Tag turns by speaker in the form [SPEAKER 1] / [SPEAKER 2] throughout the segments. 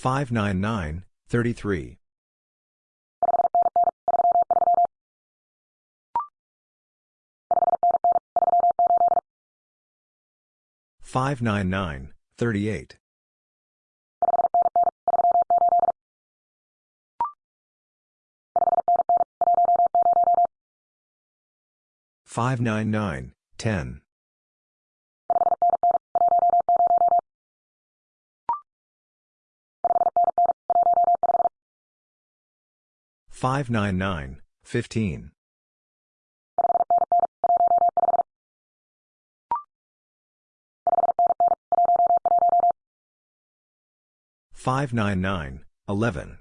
[SPEAKER 1] 599, 33. 599, 38. 599, 10. 599, 15. 599, 11.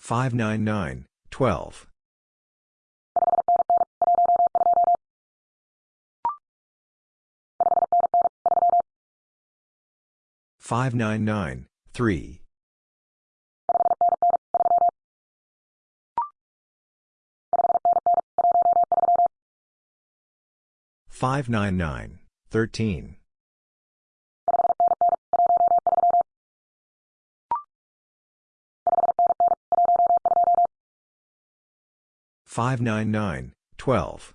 [SPEAKER 1] 599, 12. 599, 3. 599, 13. 599, 12.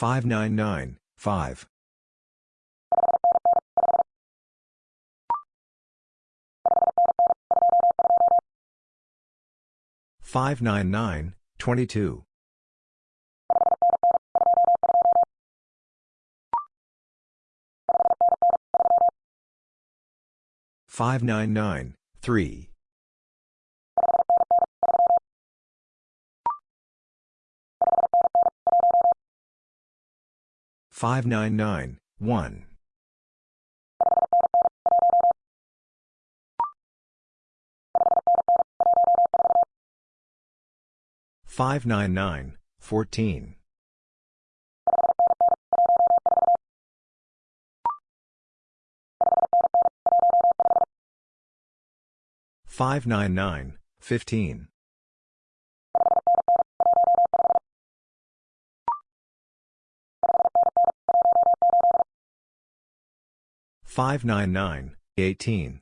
[SPEAKER 1] 23. 599, 40. 599, 5. 599, 22. 599, 3. 599, 1. 599, 14. 599, 15. 599, 18.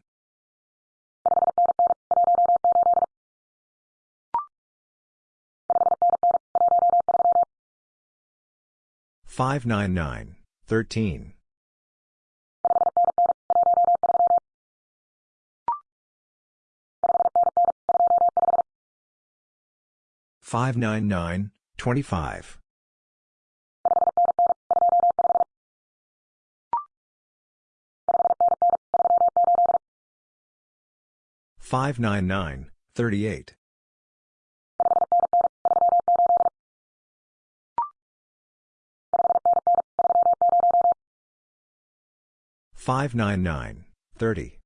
[SPEAKER 1] 599, 13. 599, 25. 599, 38. 599, 30.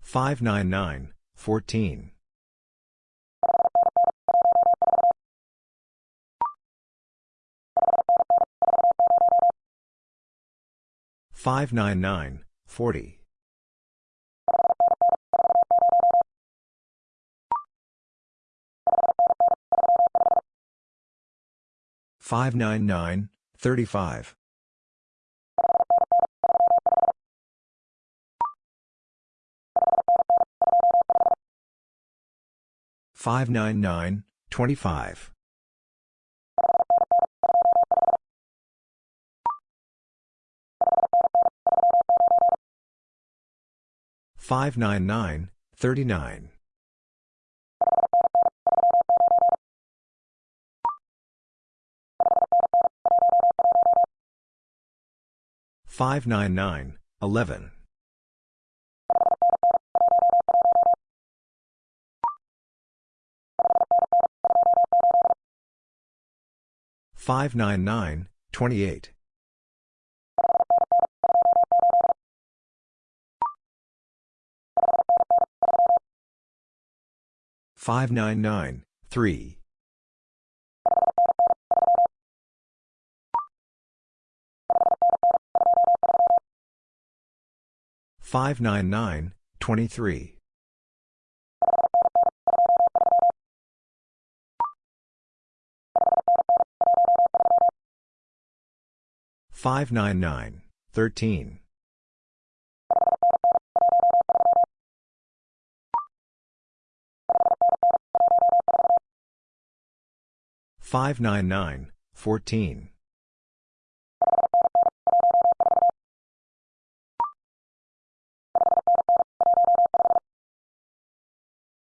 [SPEAKER 1] 599, 14. 599, 40. 599, 35. 599, 25. 599, 39. Five nine nine eleven five nine nine twenty eight 599, 3. 599, 23. 599, 13. 599, 14.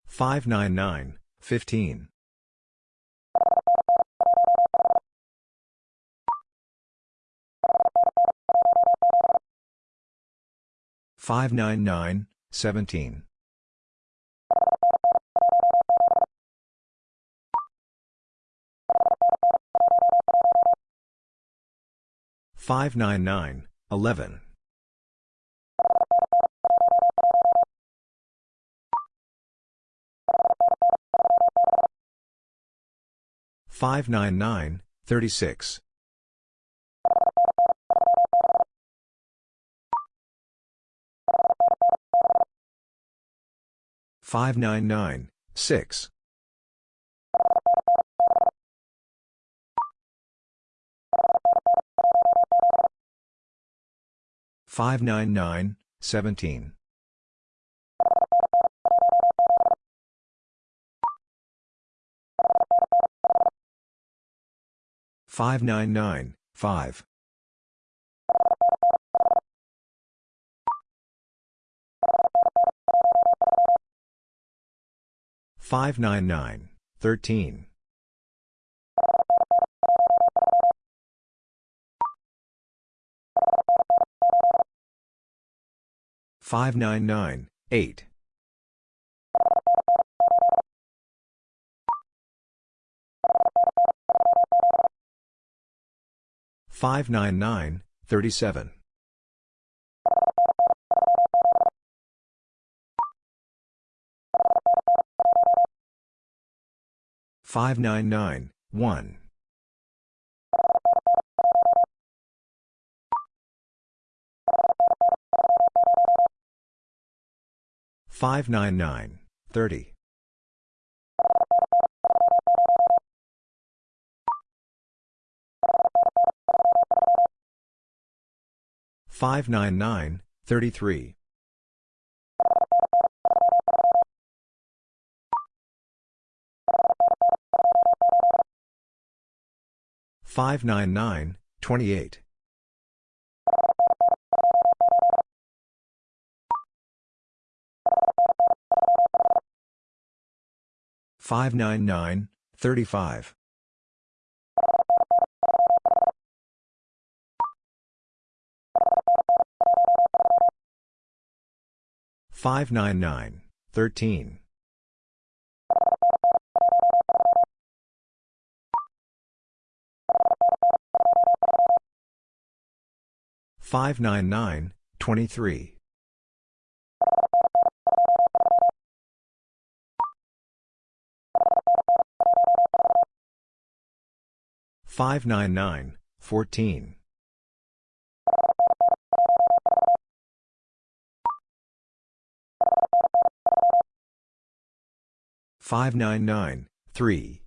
[SPEAKER 1] 599, 15. 599, 17. 599, 11. 599, 36. 599, 6. 599, 17. 599, 5. 599, 13. 599, 8. 599, 37. 599, 1. 599, 30. 599, 33. 599, 28. 599, 35. 599, 13. 599, 23. 599, 14. 599, 3.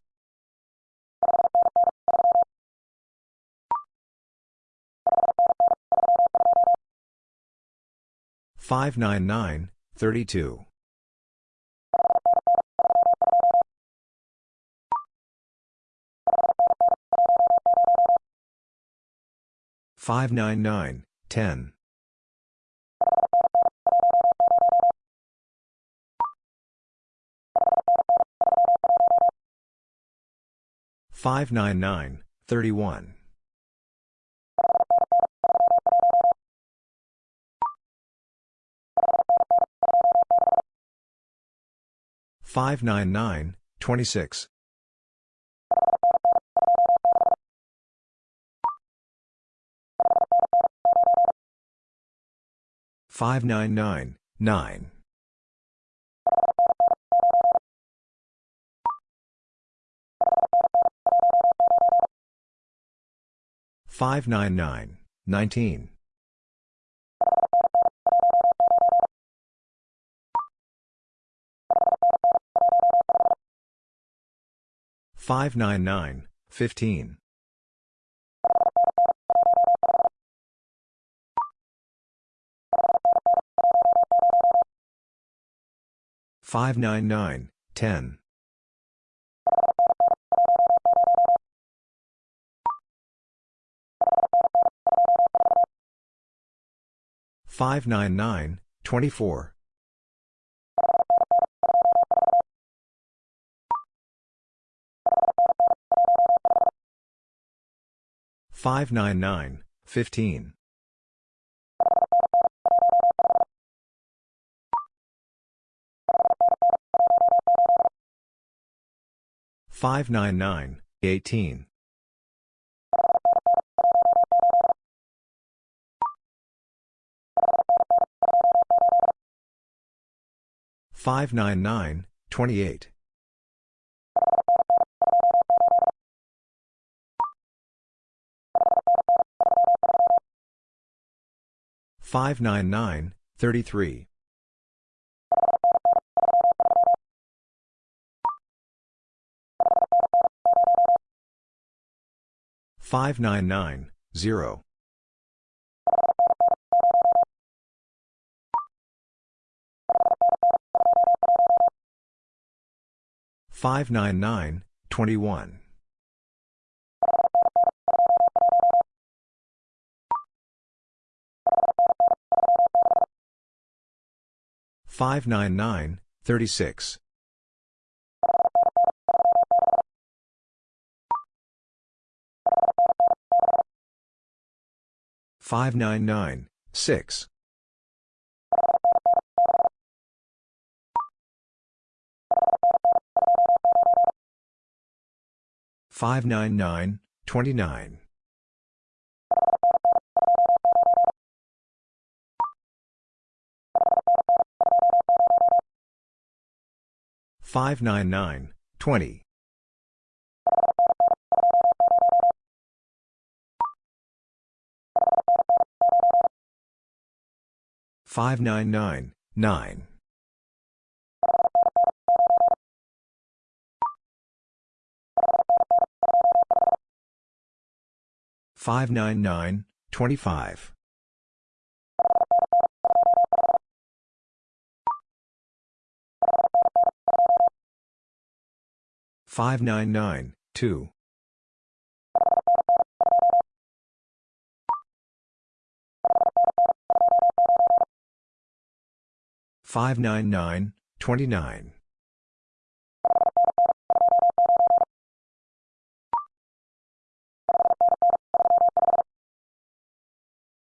[SPEAKER 1] 599, 32. 599, 10. Five nine nine thirty one five nine nine twenty six 31. 599, 26. 599, 9. 599, 19. 599, 15. 599, 10. 599, 24. 599, 15. 599, 18. 599, 28. 599, 33. 599, 0. 599, 21. 599, 36. 599, 6. 599, 29. 599, 20. 599, 9. 599, 25. 599, 2. 599, 29.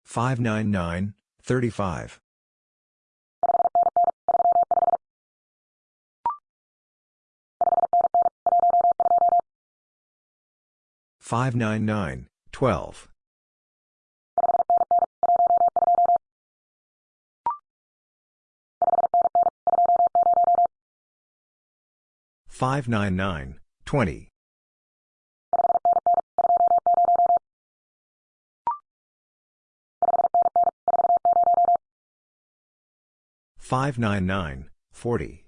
[SPEAKER 1] 599, 35. 599, 12. 599, 20. 599, 40.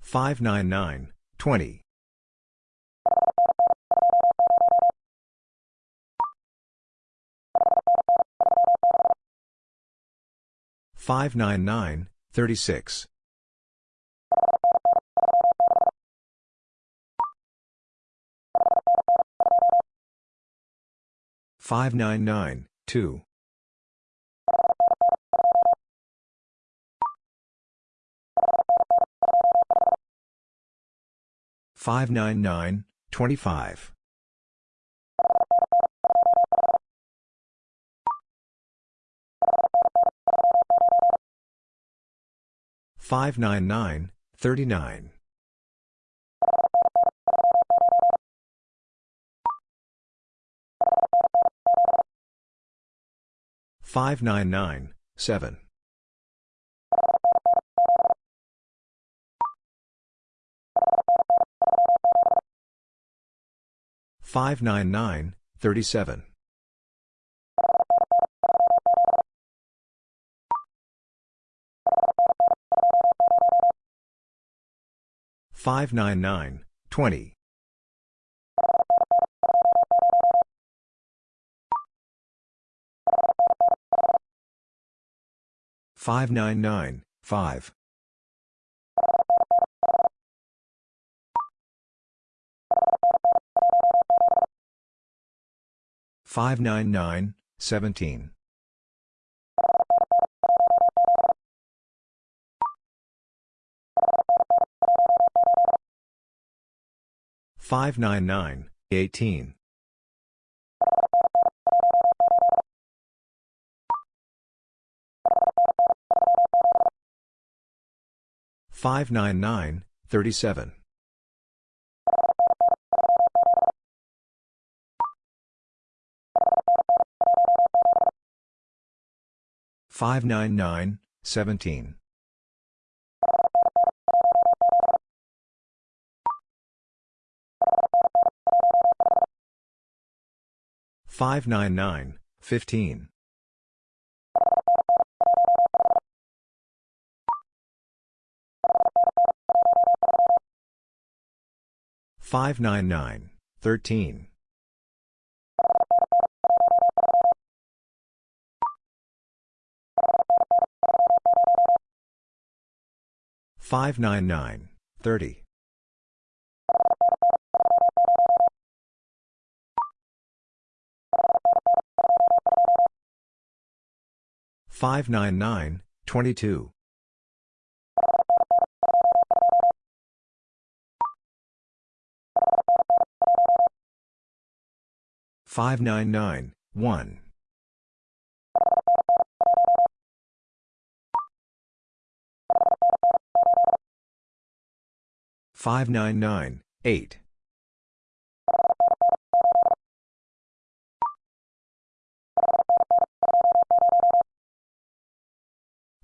[SPEAKER 1] 599, 20. 599, 36. 599, 2. 599, 25. 599, 39. 599, 7. 599, 37. 599, 20. 599, 5. 599, 17. 599, 18. 599, 37. 599, 17. 599, 15. 599, 13. 599, 30. 599, 22. 599, 1. 599, 8.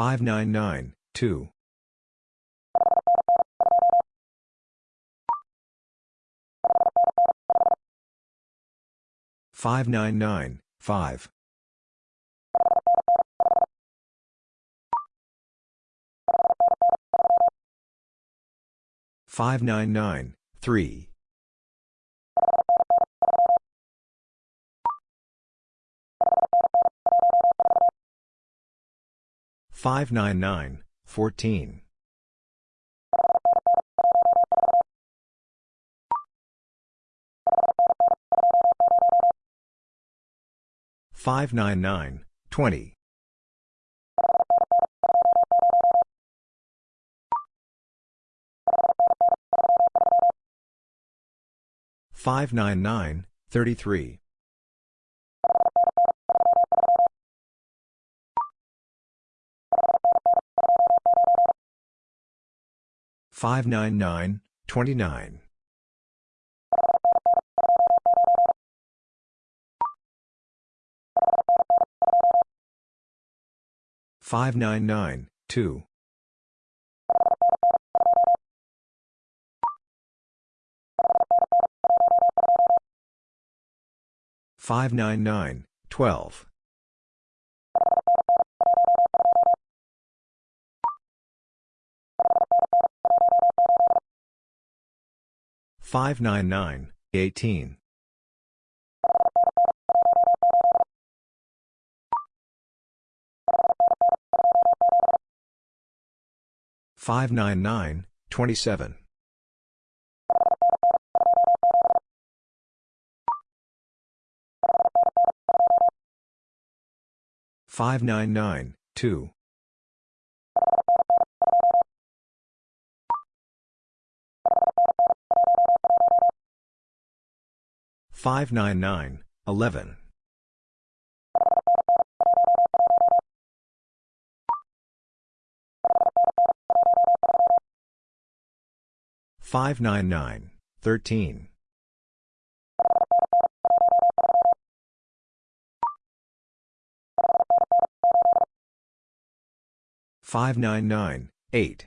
[SPEAKER 1] 11. 599, 0. 599, 2. 599, 5. 599, 3. 599, 14. 599, 20. 599, 33. 599, 29. 599, 2. 599, 12. 599, 18. 599, 27. 599, 2. 599, 11. 599, 13. 599, 8.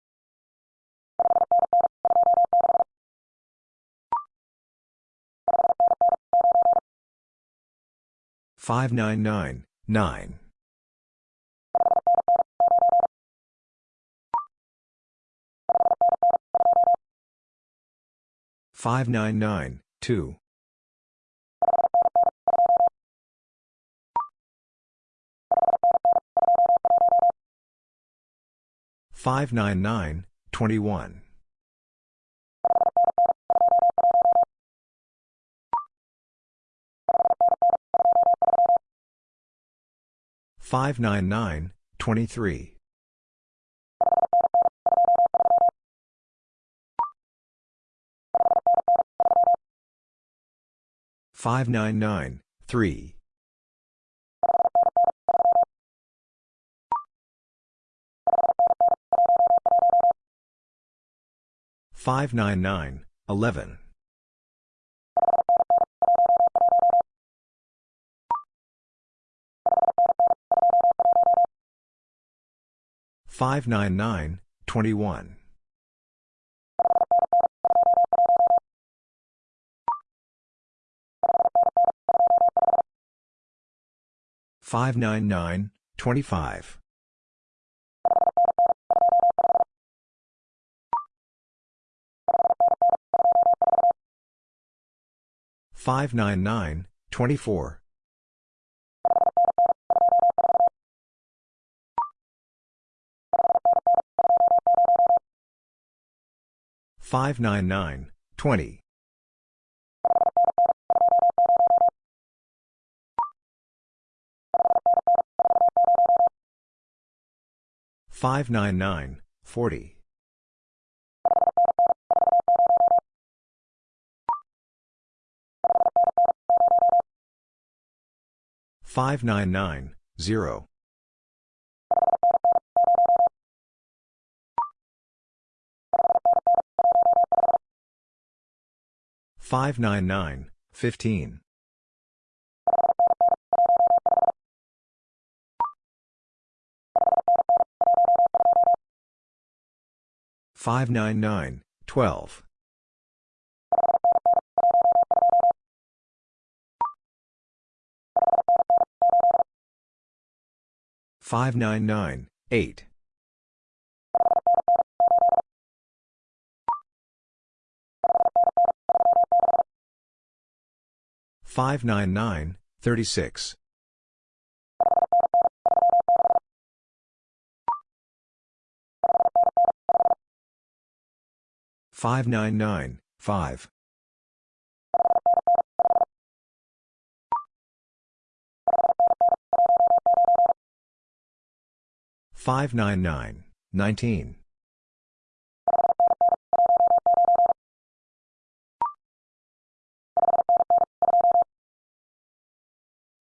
[SPEAKER 1] 1. 599, 26. 599, 9. 599, 2. 599, 21. 599, 23. 599, 3. 599, 11. 599, 21. 599, 25. 599, 24. 599, 20. 599, 40. 599, 0. 599, 15. 599, 12. 599, 8. 599, 36. 599, 5. 599, 19. 599, 2. 599, 1. 599, 9. Five nine nine eighteen five nine nine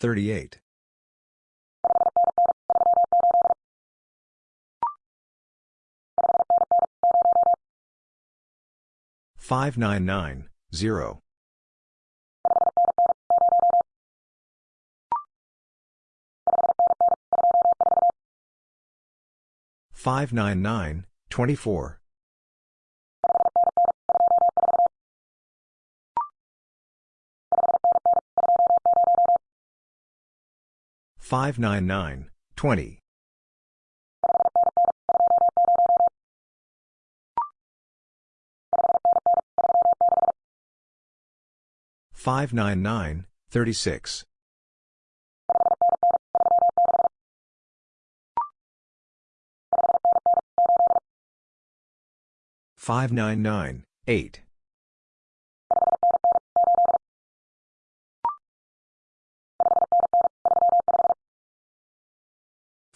[SPEAKER 1] 38. Five nine nine zero five nine nine twenty four 599, 20. Five nine nine thirty six five nine nine eight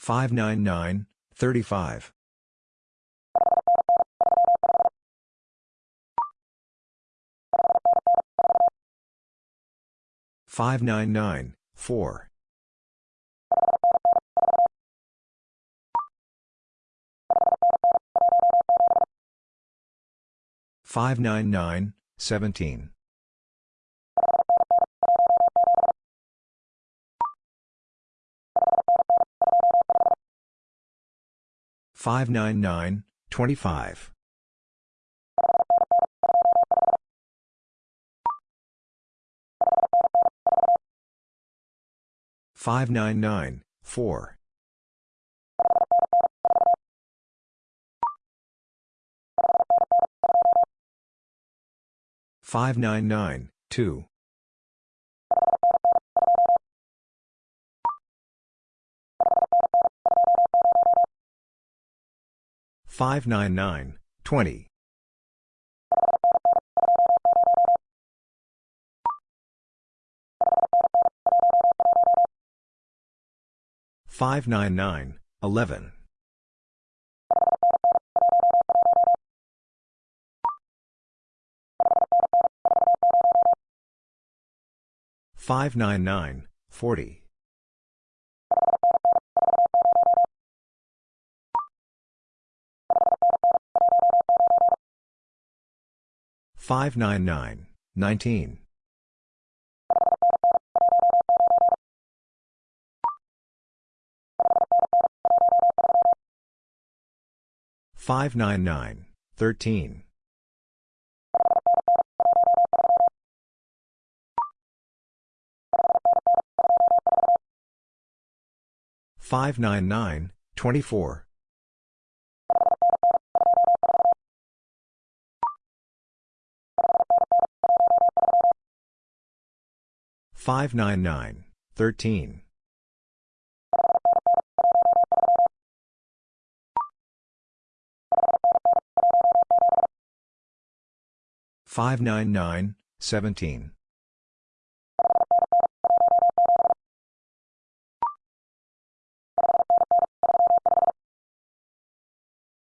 [SPEAKER 1] 599, 35. Five nine nine four five nine nine seventeen 599, 25. Five nine nine four five nine nine two 599, 20. Five nine nine eleven five nine nine forty 599, 19. 599, 13. 599, 24. 599, 13. Five nine nine seventeen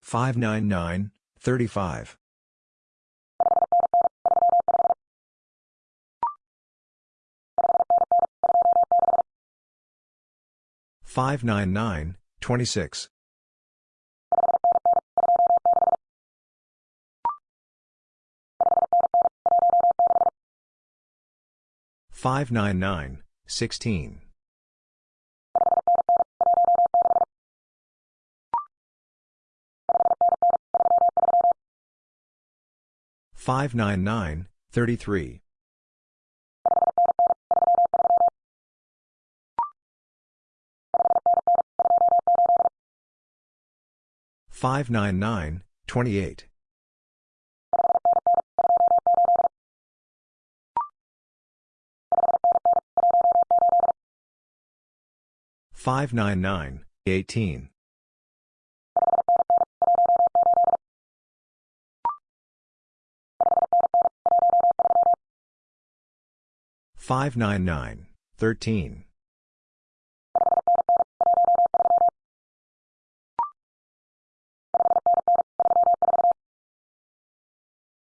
[SPEAKER 1] five nine nine thirty five 599, 26. Five nine nine sixteen five nine nine thirty three 599, 28. 599, 18. 599, 13.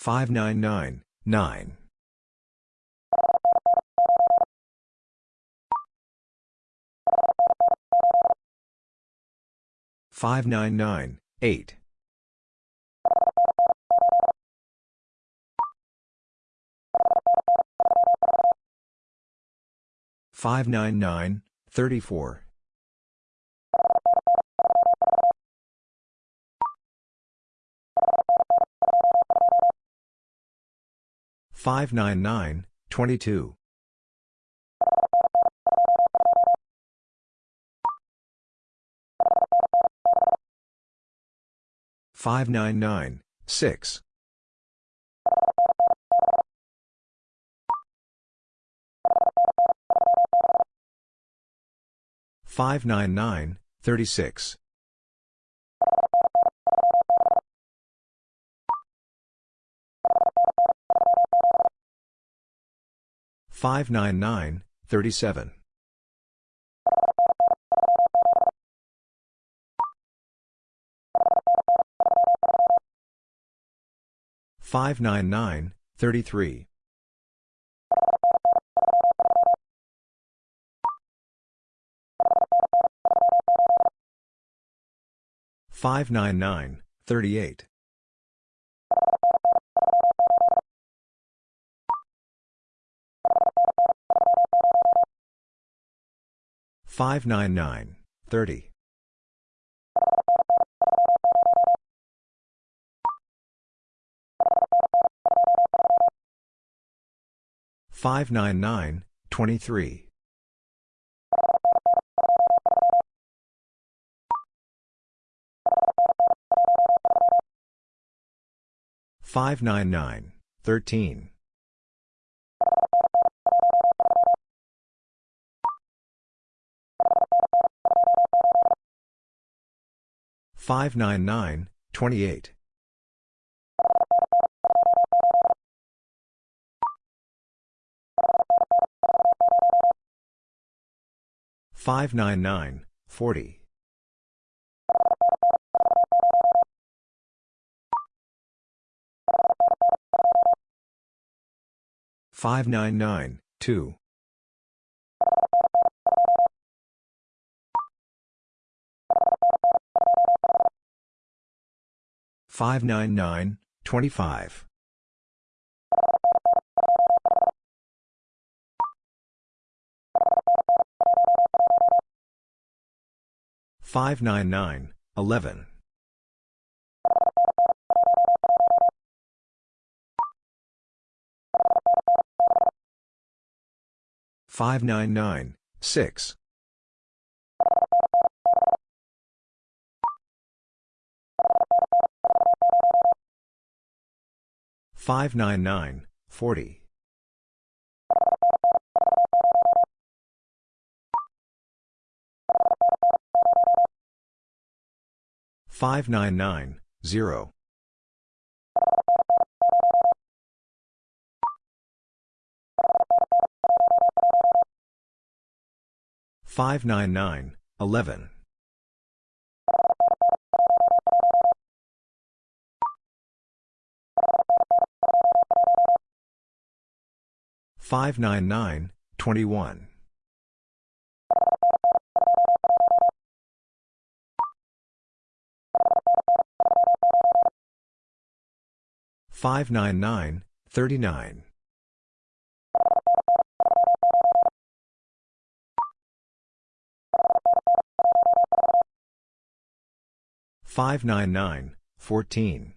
[SPEAKER 1] 27. 599, 20. 599, 9. 599, 8. 599, 34. 599, 22. 599, 6. 599, 36. 599, 37. 599, 33. 599, 38. 599, 30. 599, 23. 599, 13. 599, 28. 599, 40. 599, 2. 599, 25. 599, 11. 599, 6. 599, 40. 599, 0. 599, 11. 599, 21. Five nine nine thirty nine five nine nine fourteen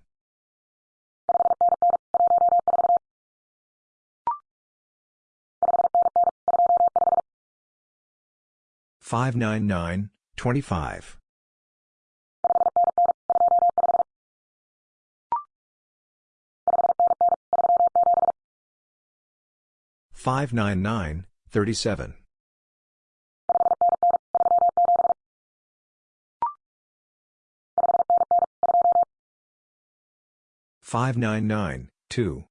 [SPEAKER 1] 599, 25. 599, 37. 599, 2.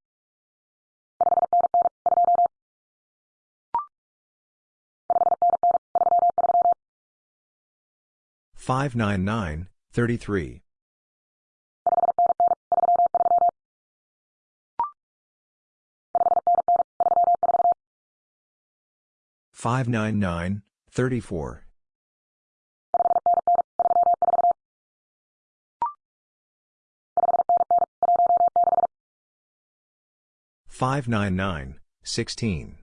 [SPEAKER 1] 599, 33. 599, 34. 599, 16.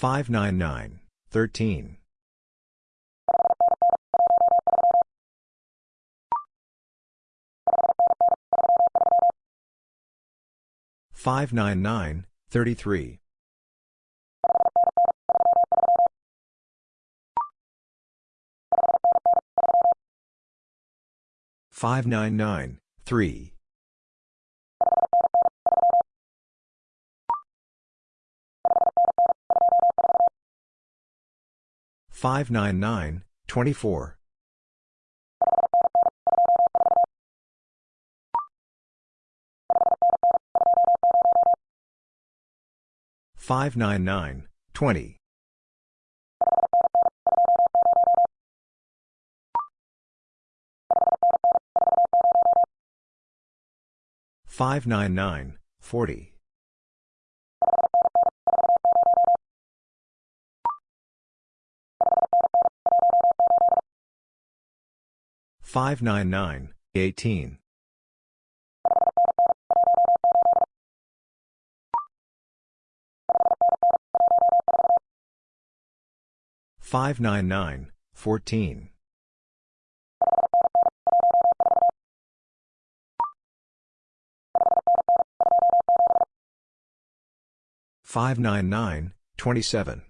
[SPEAKER 1] 599, 13. 599, 6. 599, 13. 599, 33. 599, 3. 599, 24. 599, 20. 599, 40. 599, 18. 599, 14. 599, 27.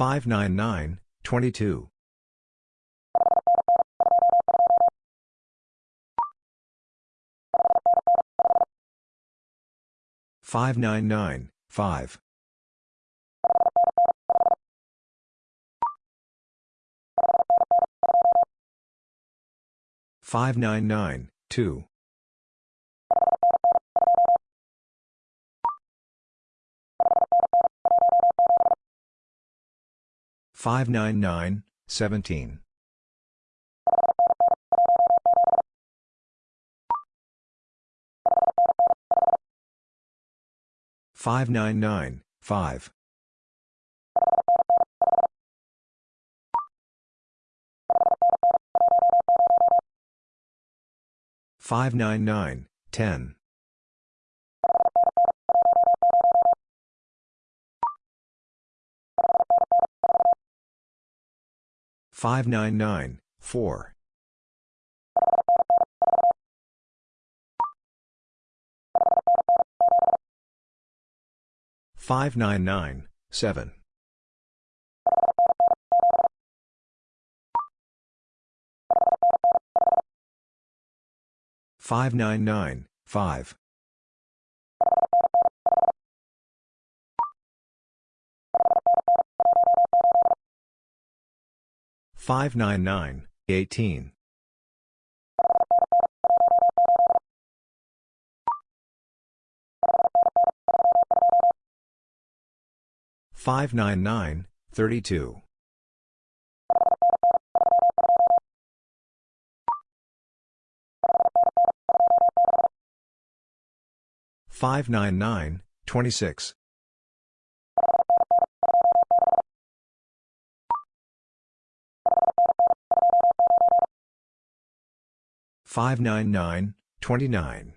[SPEAKER 1] 599, 22. 599, 5. 599, 2. 599, 17. 599, 5. 599, 10. 599, 4. 599, 7. 599, 5. 599, 18. 599, 32. 599, 26. 599, 29.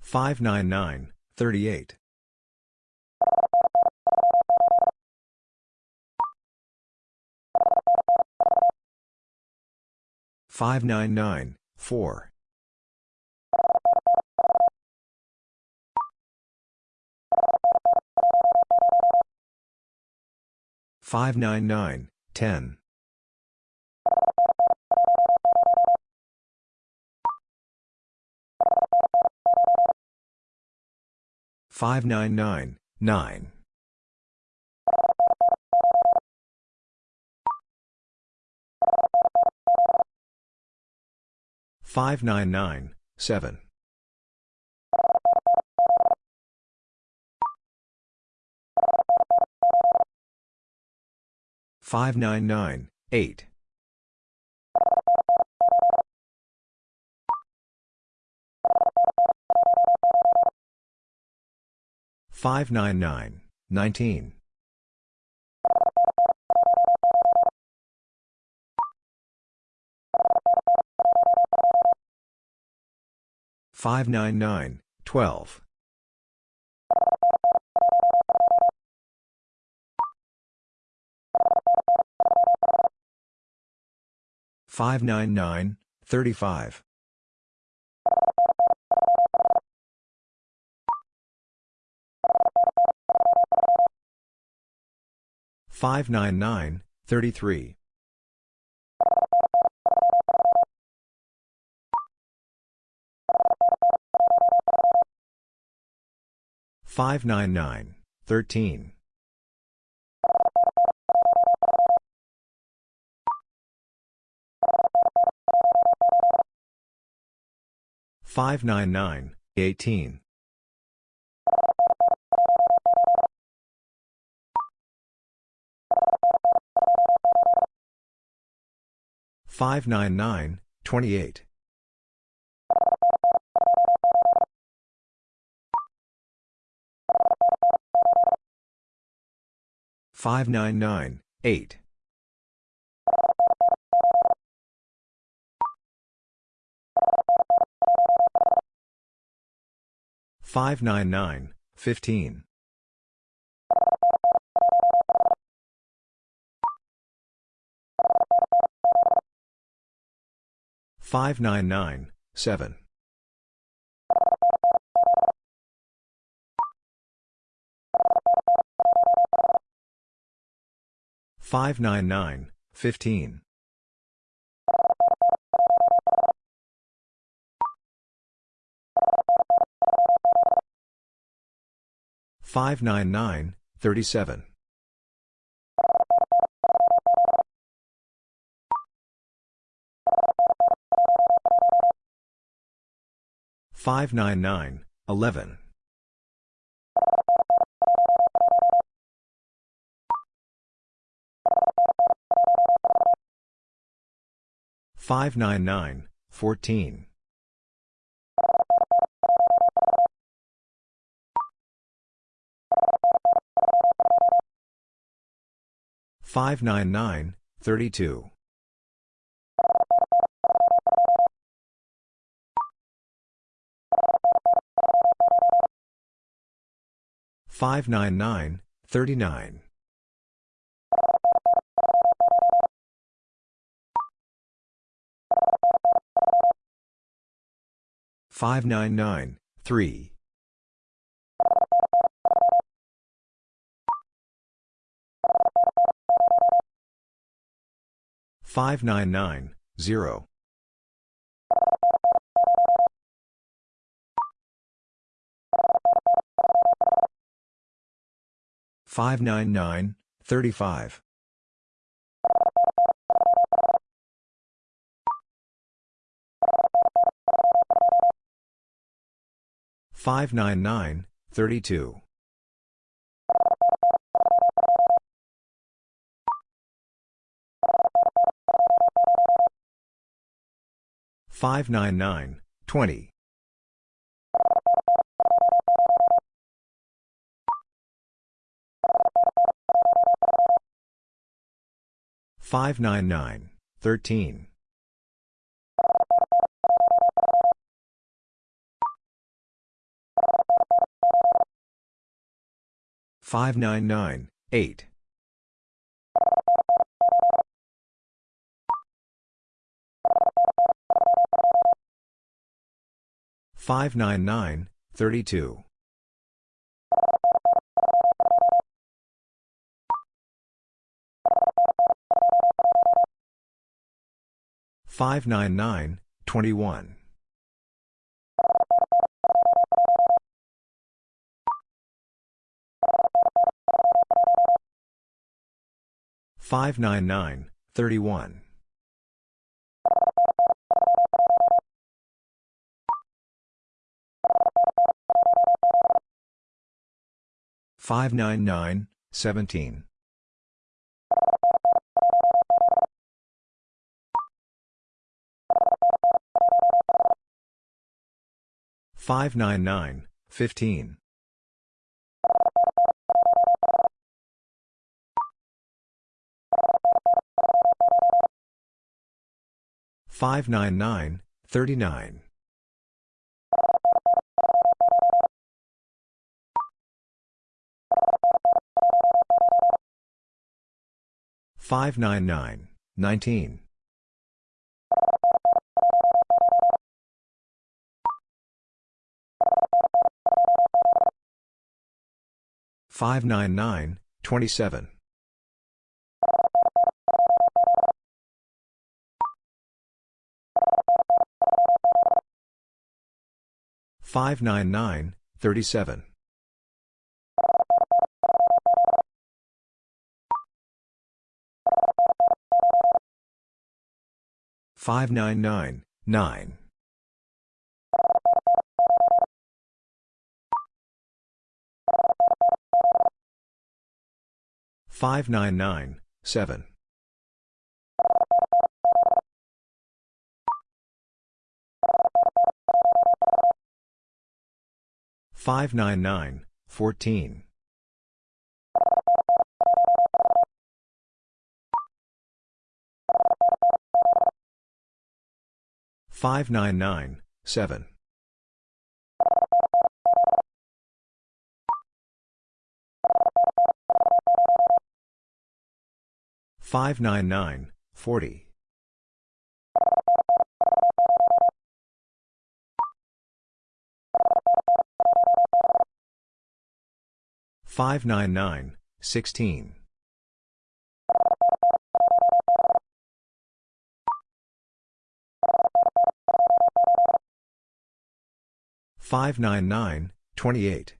[SPEAKER 1] 599, 38. 599, 4. 599, 10. 599, 9. 599, 7. 599, 8. 599, 19. 599, 12. 599, 35. 599, 33. 599, 13. 599, 18. 599, 28. 599, 8. 599, 15. 599, 7. 599, 15. 599, 37. 599, 11. 599, 14. 599, 32. 599, 39. 599, 3. 599, 0. 599, 35. 599, 32. 599, 20. 599, 13. 599, 8. 599, 32. 599, 21. 599, 31. 599, 17. 599, 15. 599, 39. 599, 19. 599, 27. 599, 37. 599, 9. 599, 7. 599, 14. 599, 7. 599, 40. 599, 16. 599, 28.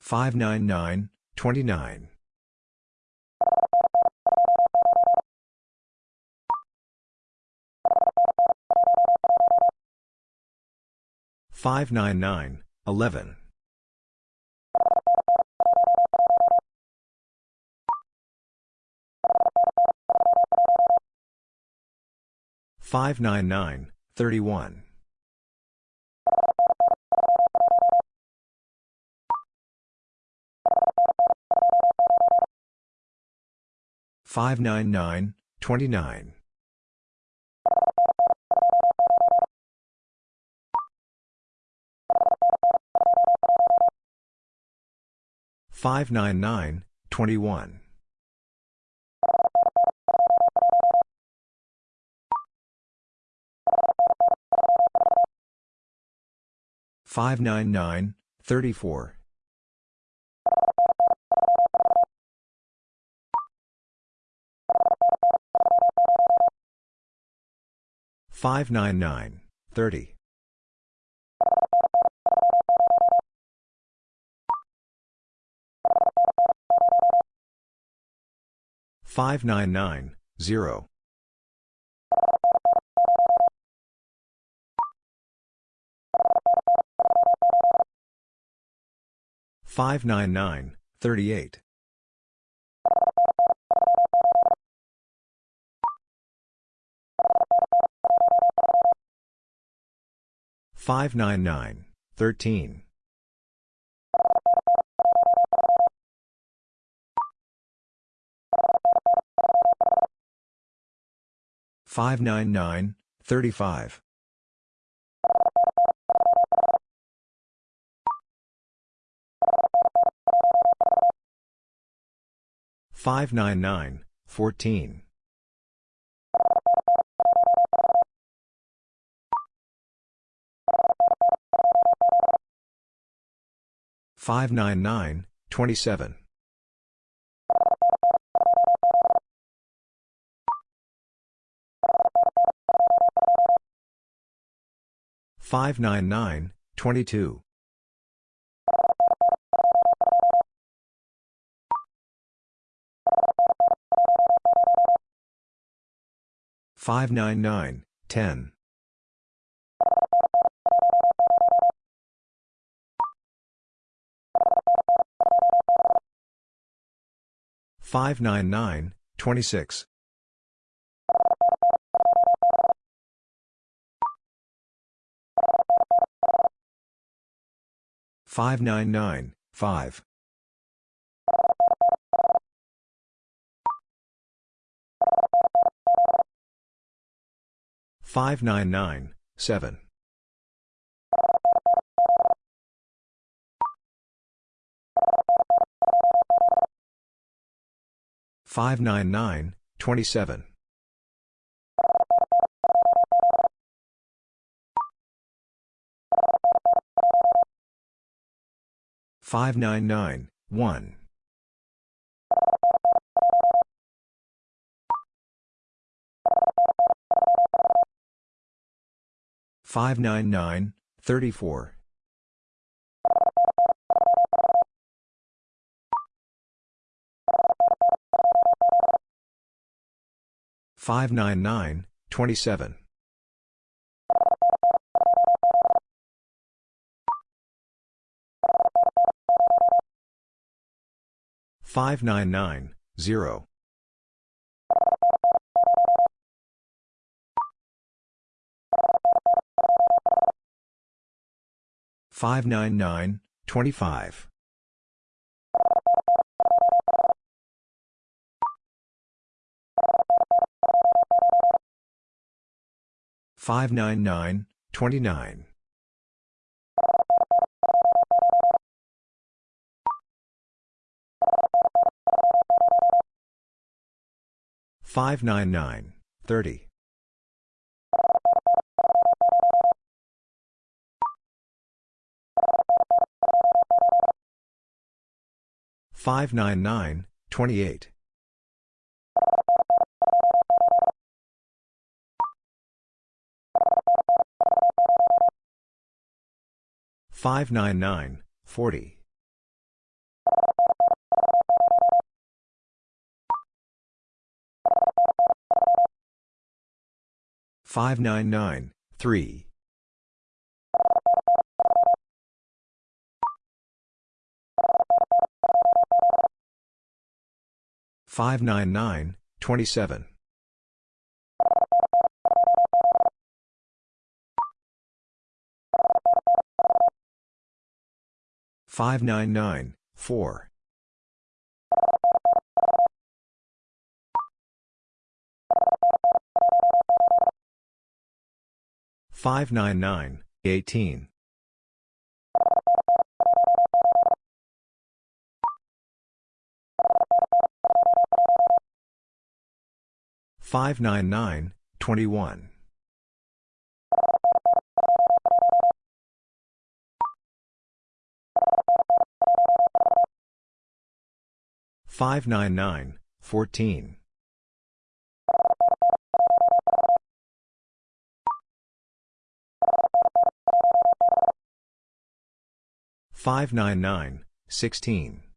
[SPEAKER 1] 599, 29. 599, 11. 599, 31. 599, 29. 599, 21. 599, 34. 599, 30. 599, 0. 599, 38. 599, 13. 599, 35. 599, 14. 599, 27. 599, 22. 599, 10. 599, 26. 599, 5. 599, 7. 599, 27. 599, 1. 599, 34. 599, 27. 599, 0. 599, 25. 599, 29. 599, 30. 599, 28. 599, 40. 599, 3. 599, 27. 599, 4. 599, 18. 599, 21. Five nine nine fourteen five nine nine sixteen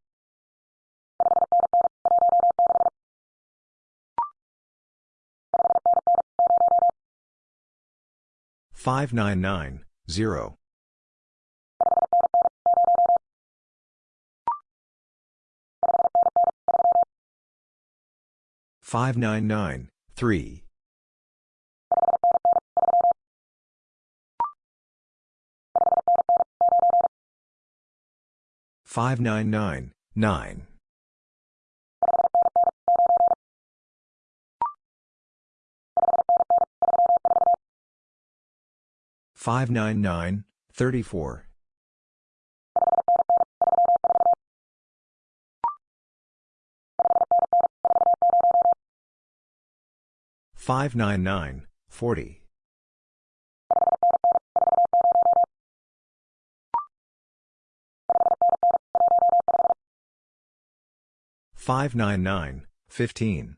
[SPEAKER 1] 599, 0. 599, 3. 599, 9. 599, 34. 599, 40. 599, 15.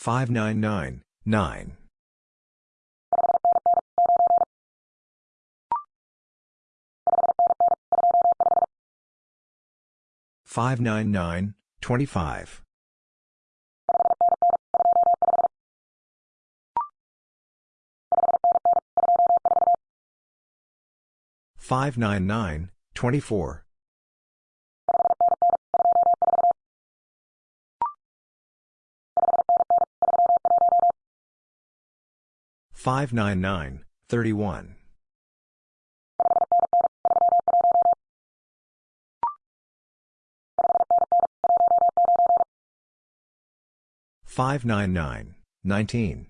[SPEAKER 1] 17. 599, 34. 599, 9. 599, 25. 599, 24. 599, 31. 599, 19.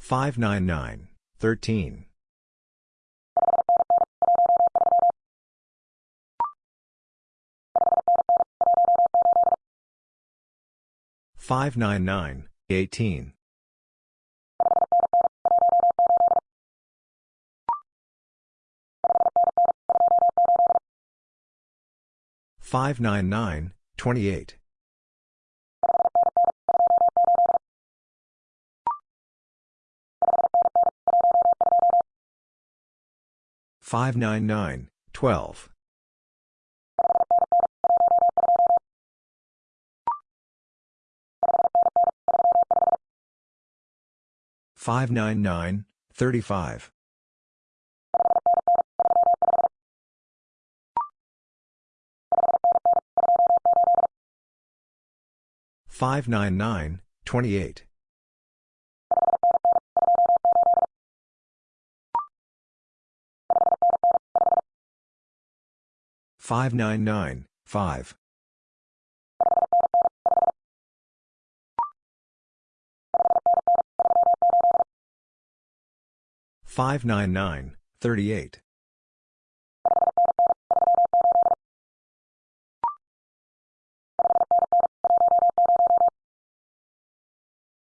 [SPEAKER 1] 599, 13. 599, 18. 599, 28. 599, 12. 599, 35. 599, 28. 599, 5. 599, 38.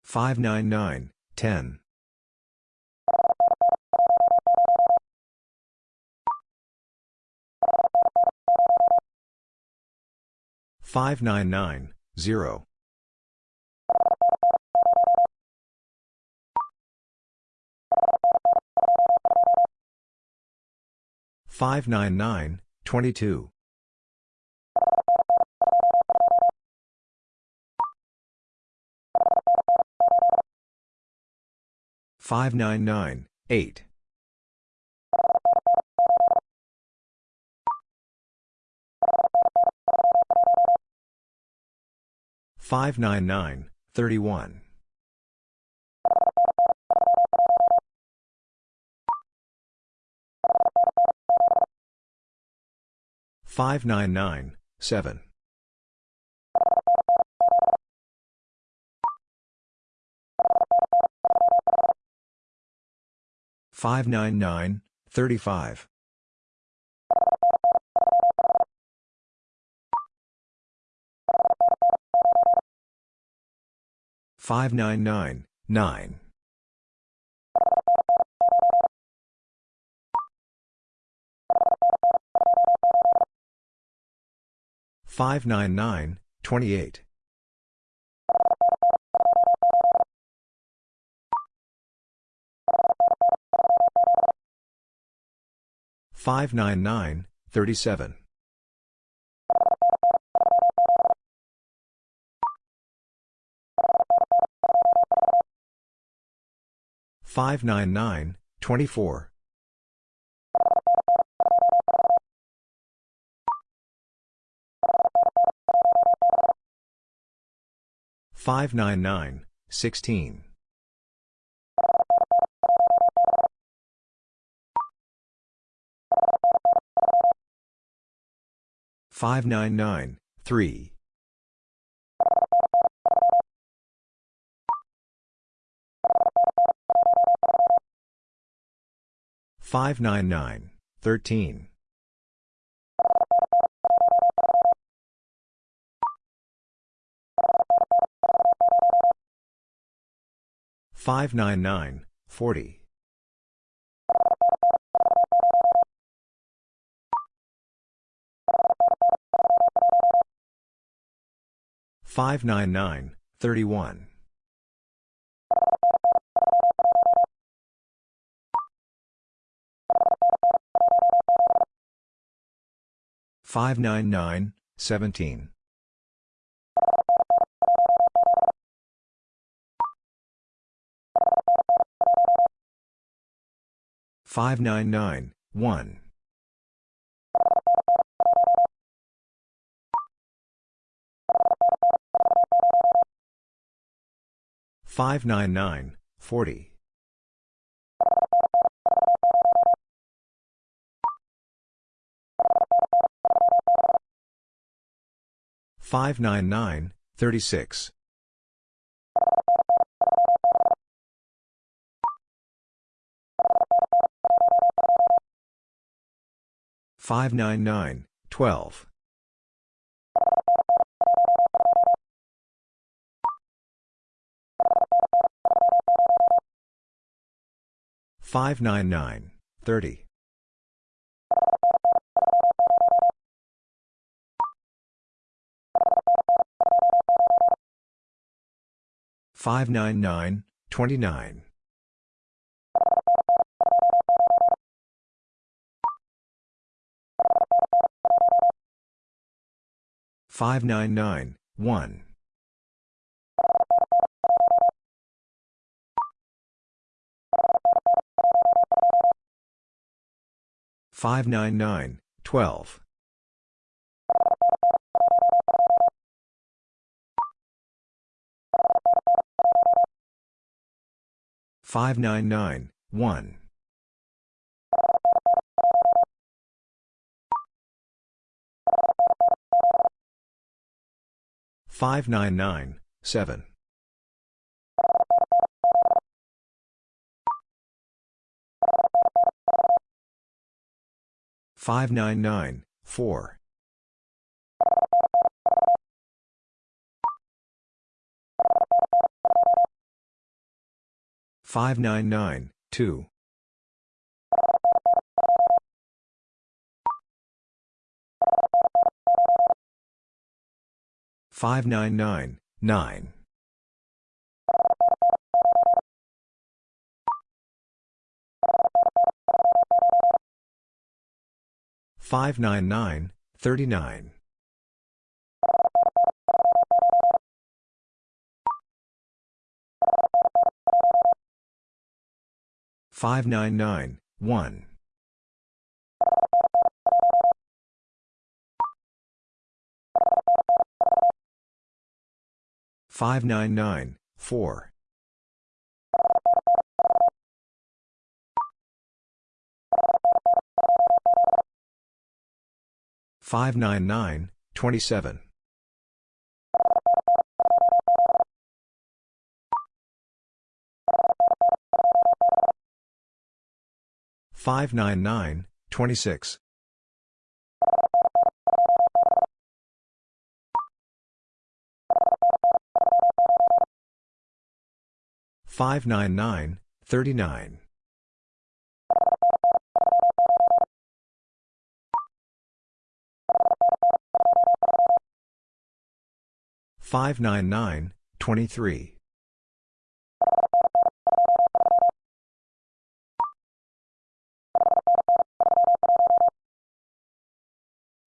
[SPEAKER 1] 599, 10. 599, 0. 599, 22. Five nine nine eight five nine nine thirty one 599, 7. 599, 35. 599, 9. 599, 28. 599, 37. 599, 24. 599, 16. 599, 3. 599, 13. 599, 40. 599, 31. 599, 17. 599, 1. 599, 40. 599, 36. 599, 12. 599, 30. 599, 29. 599, 1. 599, 12. 599, 1. 599, 7. 599, 4. 599, 2. 599, 9. 599, 39. 599, 1. 599, 4. 599, 27. 599, 26. 599, 39. 599, 23.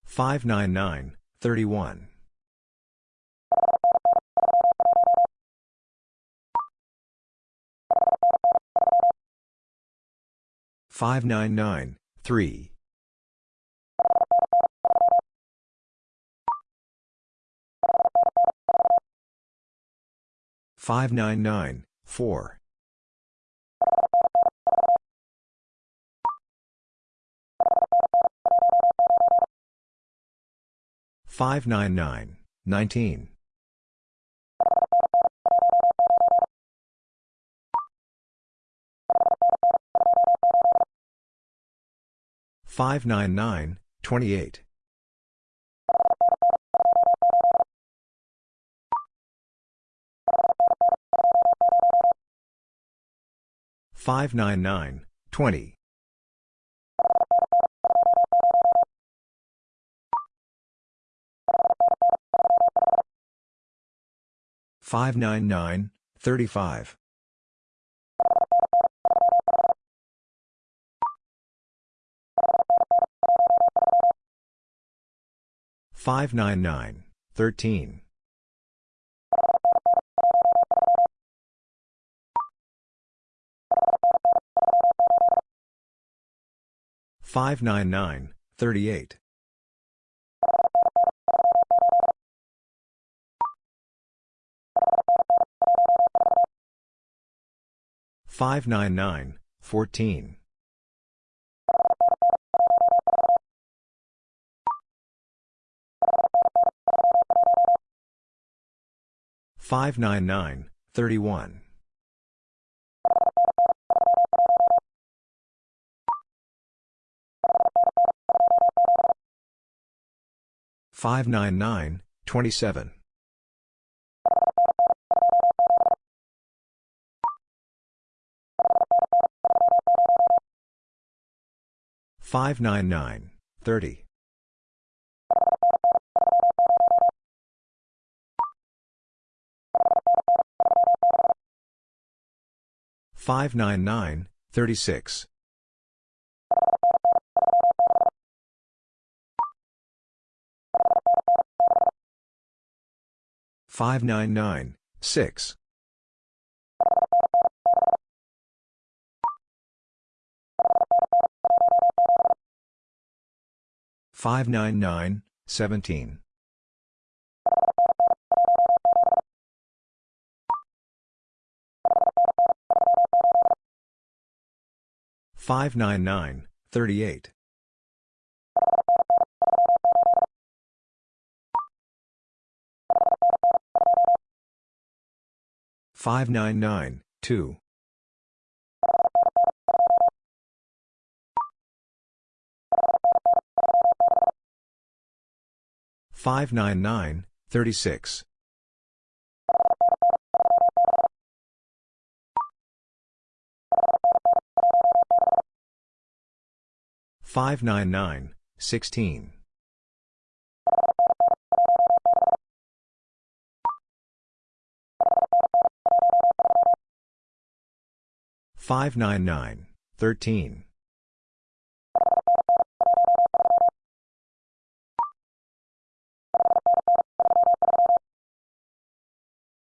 [SPEAKER 1] 599, 31. 599, 3. 599, 4. 599, 19. 599, 28. 599, 20. 599, 35. 599, 13. 599, 38. 599, 14. 599, 31. 599, 27. 599, 30. 599, 36. 599, 6. 599, 17. 599, 38. 599, 2. 599, 36. 599, 16. 599, 13.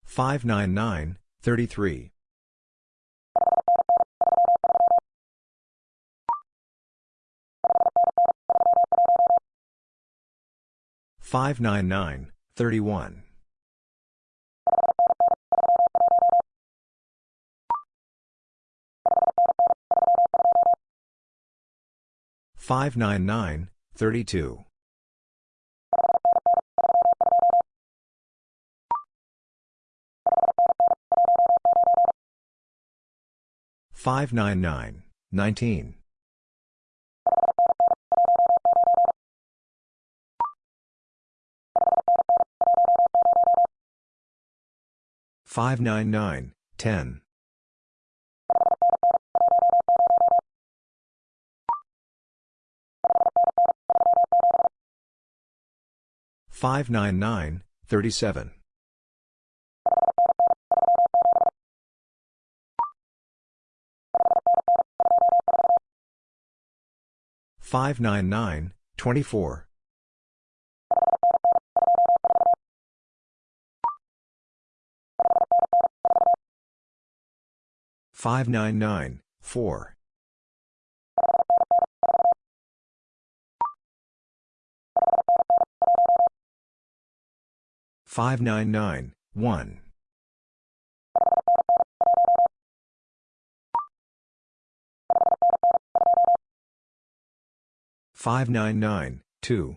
[SPEAKER 1] 599, 33. 599, 31. Five nine nine thirty two five nine nine nineteen 599, 10. 599, 37. 599, 24. 599, 4. 599, 1. 599, 2.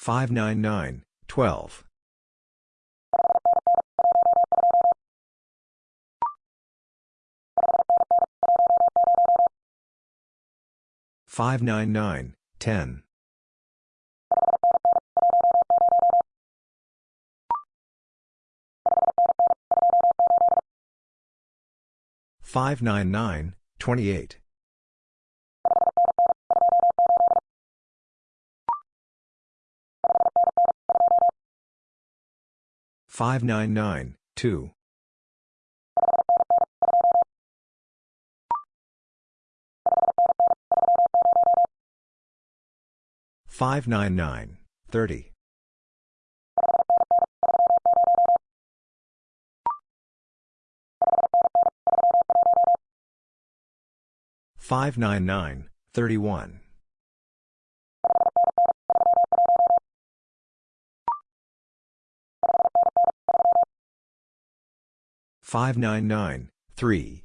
[SPEAKER 1] 599, 12. 599, 35. 599, 12. 599, 10. 599, 28. 599, 2. 599, 30. 599, 31. 599, 3.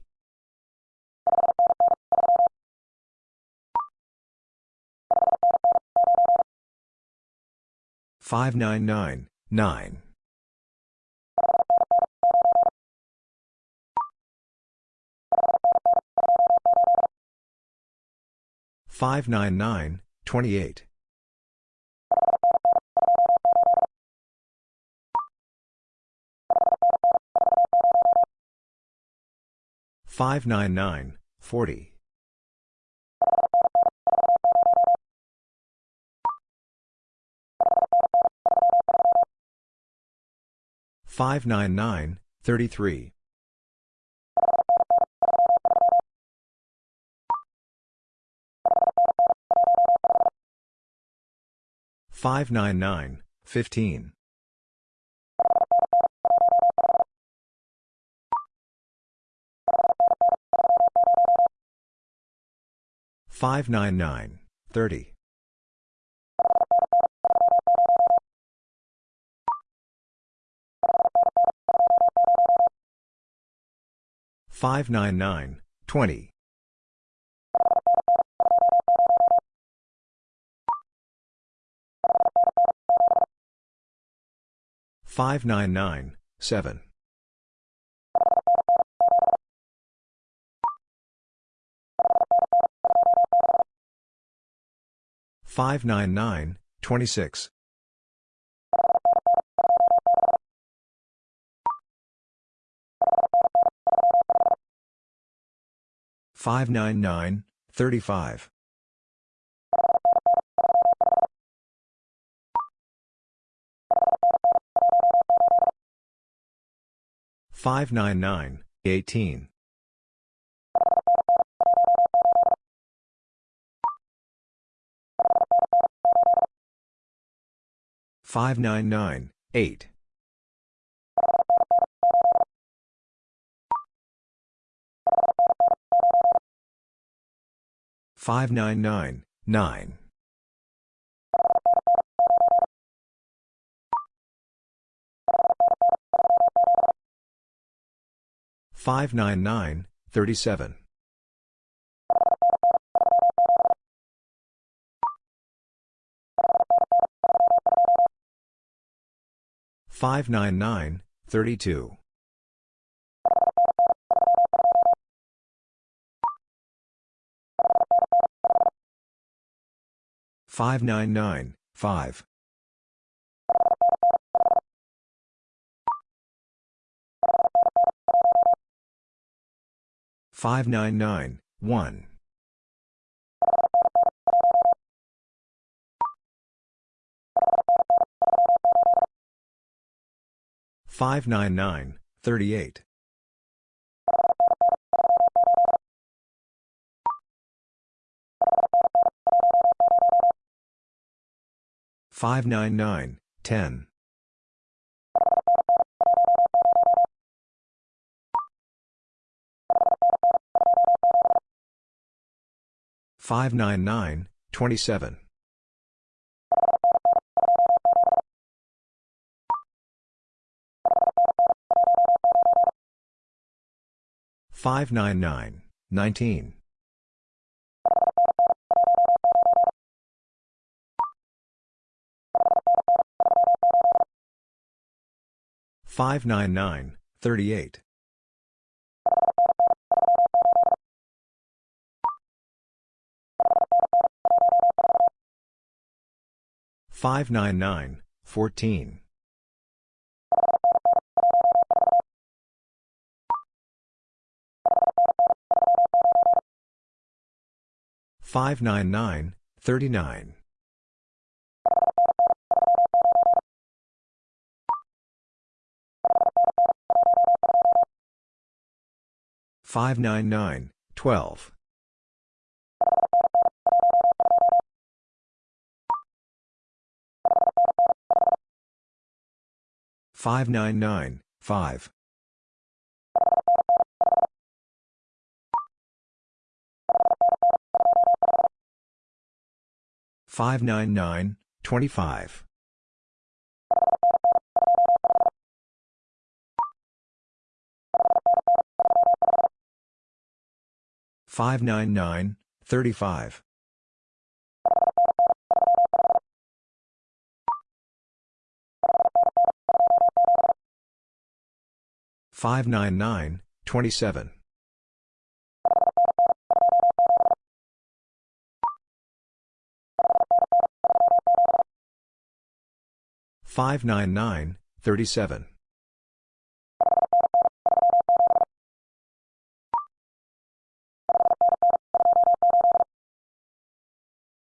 [SPEAKER 1] 599, 9. 599, 28. 599, 40. 599, 33. 599, 15. 599, 30. 599, 20. 599, 7. 599, 26. Five nine nine thirty five five nine nine eighteen 35. 599, 18. 599, 8. 599, 9. 599, 37. 599, 32. 599, 5. 599, 1. 599, 38. 599, 10. 599, 27. 599, 19. 599, 38. 599, 14. 599, 39. 599, 12. 599, 5. 599, 25. 599, 35. 599, 27. 599, 37.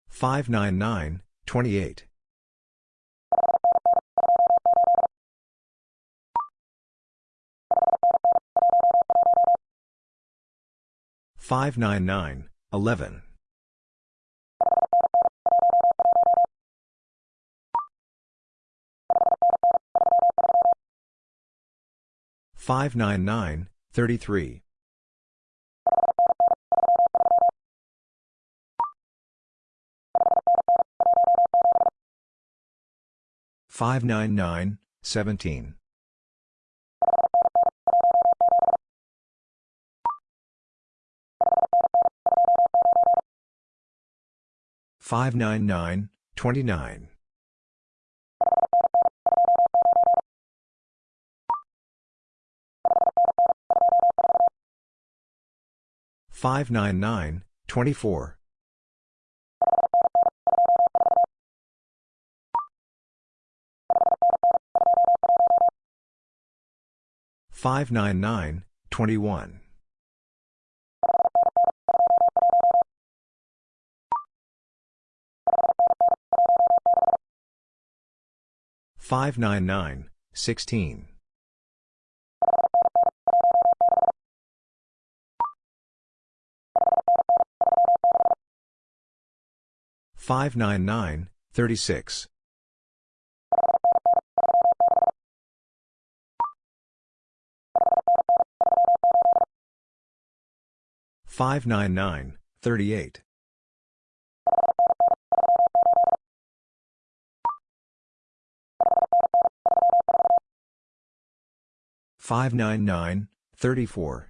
[SPEAKER 1] 599, 28. 599, 11. 599, 33. 599, 17. 599, 29. 599, 24. 599, 21. 599, 16. 599, 36. Five nine nine thirty eight five nine nine thirty four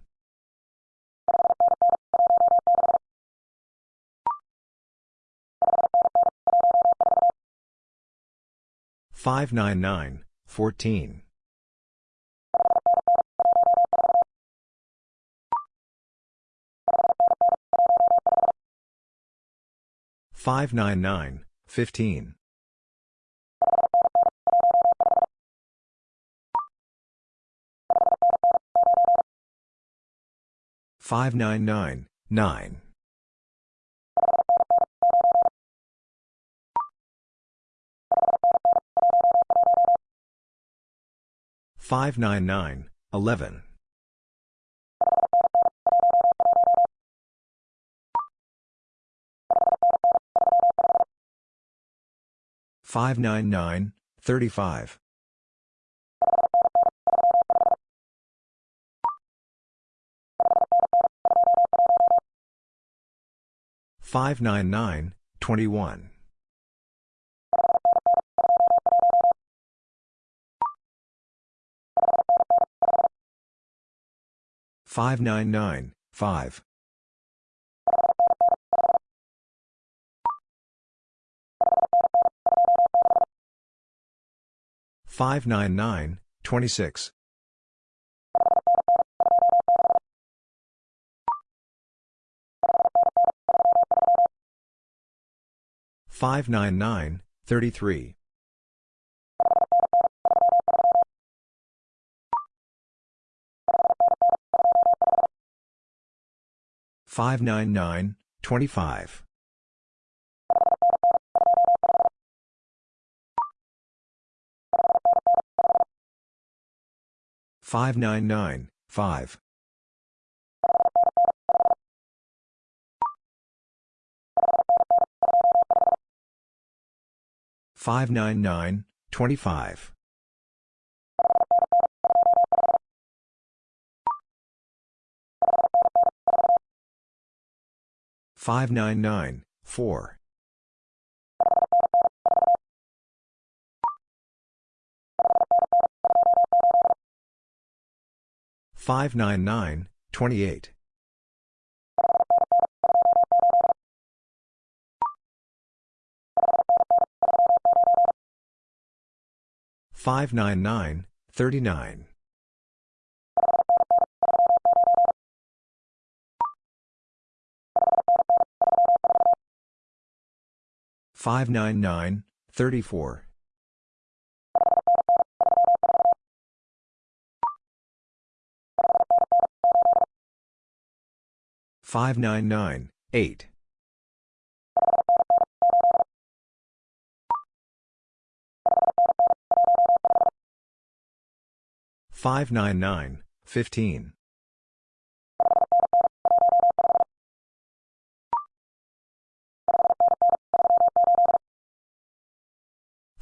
[SPEAKER 1] Five nine nine nine five nine nine fourteen 599, 7. Five nine nine twenty three five nine nine twenty one 599, 7. Five nine nine ten five nine nine sixteen 599, 14. Five nine nine fifteen five nine nine nine 599, 4. Five nine nine twenty eight five nine nine thirty nine 599, 5. Five nine nine six five nine nine thirty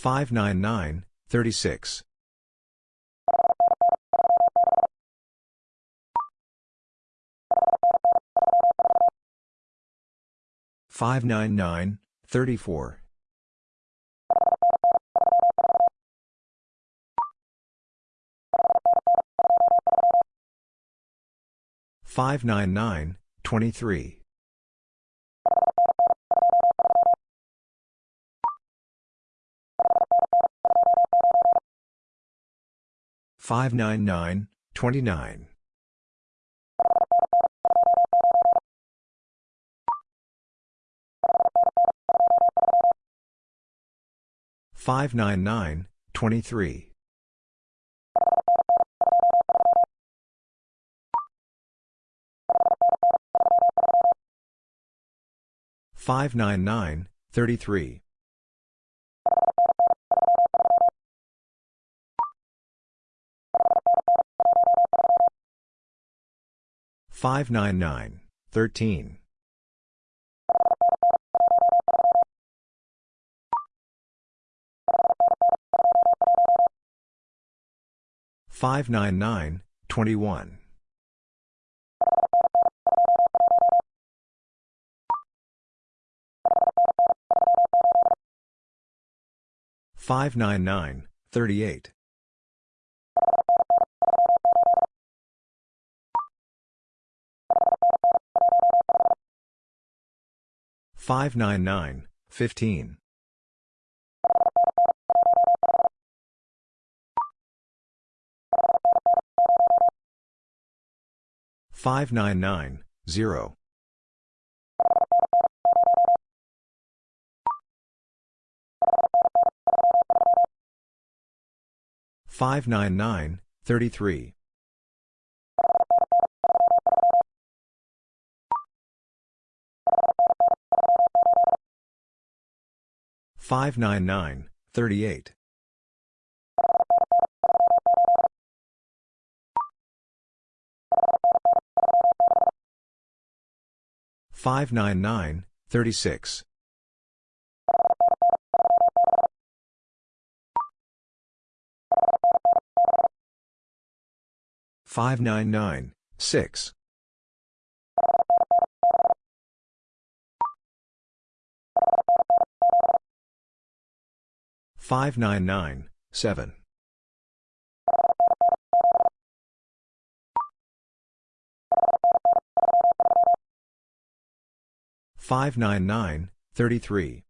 [SPEAKER 1] five nine nine twenty five 599, 4. 599, 28. 599, 39. 599, 34. 599, 8. 599, 15. 599, 38. 599, 27. 599, 13. 599, 36. 599, 34. 599, 23. 599, 29. 599, 23. 599, 33. 599, 13. 599, 21. 599, 38. 599, 15. 599, 0. 599, 33. 599, 38. 599, 36. 599, 6. 599, 7. 599, 33.